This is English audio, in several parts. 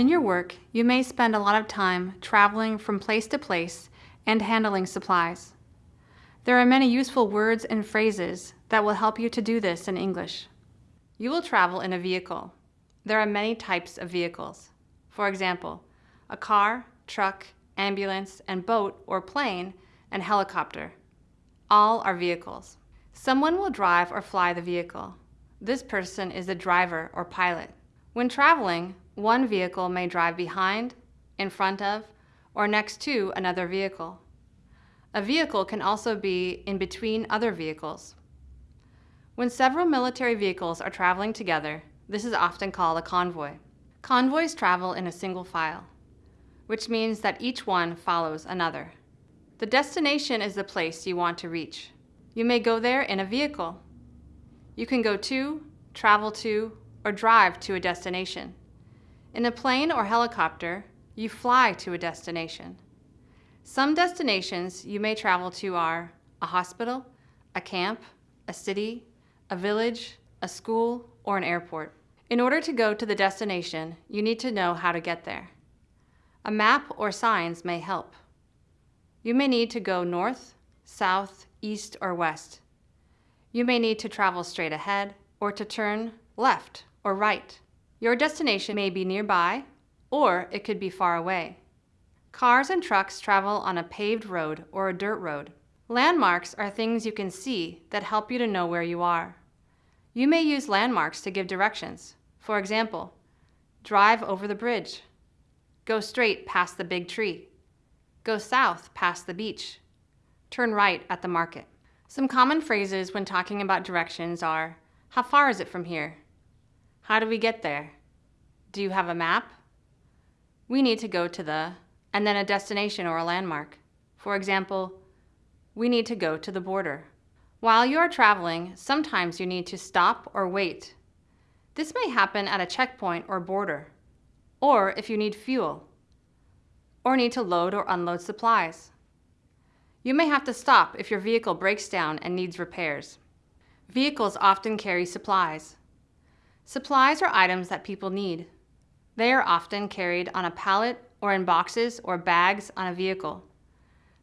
In your work, you may spend a lot of time traveling from place to place and handling supplies. There are many useful words and phrases that will help you to do this in English. You will travel in a vehicle. There are many types of vehicles. For example, a car, truck, ambulance, and boat or plane, and helicopter. All are vehicles. Someone will drive or fly the vehicle. This person is the driver or pilot. When traveling, one vehicle may drive behind, in front of, or next to another vehicle. A vehicle can also be in between other vehicles. When several military vehicles are traveling together, this is often called a convoy. Convoys travel in a single file, which means that each one follows another. The destination is the place you want to reach. You may go there in a vehicle. You can go to, travel to, or drive to a destination. In a plane or helicopter, you fly to a destination. Some destinations you may travel to are a hospital, a camp, a city, a village, a school, or an airport. In order to go to the destination, you need to know how to get there. A map or signs may help. You may need to go north, south, east, or west. You may need to travel straight ahead or to turn left or right. Your destination may be nearby or it could be far away. Cars and trucks travel on a paved road or a dirt road. Landmarks are things you can see that help you to know where you are. You may use landmarks to give directions. For example, drive over the bridge. Go straight past the big tree. Go south past the beach. Turn right at the market. Some common phrases when talking about directions are, how far is it from here? How do we get there? Do you have a map? We need to go to the, and then a destination or a landmark. For example, we need to go to the border. While you are traveling, sometimes you need to stop or wait. This may happen at a checkpoint or border, or if you need fuel, or need to load or unload supplies. You may have to stop if your vehicle breaks down and needs repairs. Vehicles often carry supplies. Supplies are items that people need. They are often carried on a pallet or in boxes or bags on a vehicle.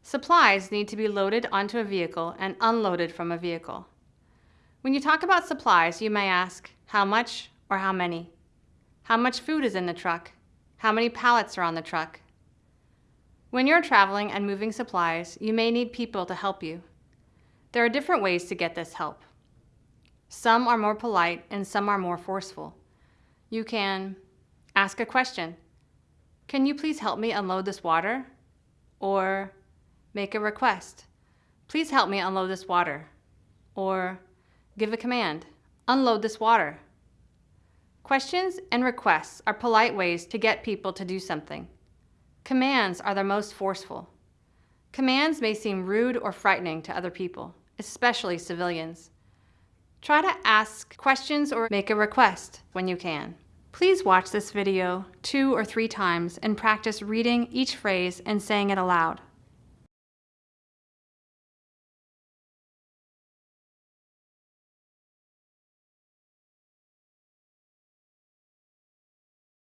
Supplies need to be loaded onto a vehicle and unloaded from a vehicle. When you talk about supplies, you may ask, how much or how many? How much food is in the truck? How many pallets are on the truck? When you're traveling and moving supplies, you may need people to help you. There are different ways to get this help. Some are more polite and some are more forceful. You can ask a question. Can you please help me unload this water? Or make a request. Please help me unload this water. Or give a command. Unload this water. Questions and requests are polite ways to get people to do something. Commands are the most forceful. Commands may seem rude or frightening to other people, especially civilians. Try to ask questions or make a request when you can. Please watch this video two or three times and practice reading each phrase and saying it aloud.